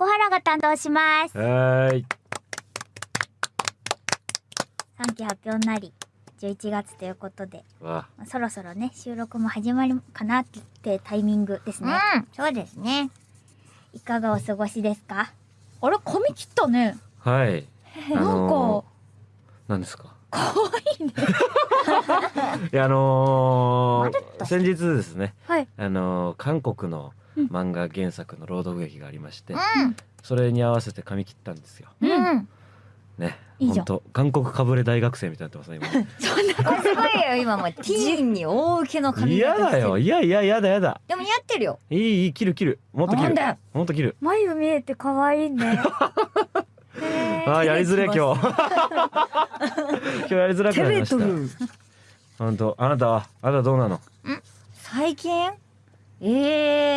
小原が担当します。はーい。3期発表になり、11月ということで、わまあそろそろね、収録も始まるかなってタイミングですね。うん、そうですね。いかがお過ごしですか？あれ、髪切ったね。はい。あ なんのか、ー、何ですか？可愛いね。いやあのー、先日ですね。はい。あのー、韓国のうん漫画原作の朗読劇がありまして、うん、それに合わせて髪切ったんですよ。うん、ね。いいじゃん本当韓国かぶれ大学生みたいになってますねあすごいよ、今もうティーンに大受けの今。髪嫌型してるだよ。いやいややだやだ。でも似合ってるよ。いいいい切る切る。もっと切るなんだ。よ。もっと切る。眉見えて可愛いね。へーあーやりづれ今日。今日やりづらくなりました。本当あなたはあなたどうなの？最近？え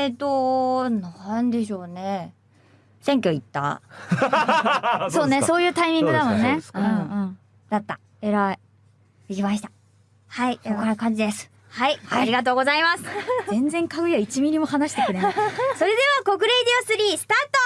ーと、なんでしょうね。選挙行った？そうね、そういうタイミングだもんね。そううんうん。だった。偉い。行きました。はい。こんな感じです。はい、ありがとうございます。全然かぐや1ミリも話してくれない。それでは、国レイディオ3スタート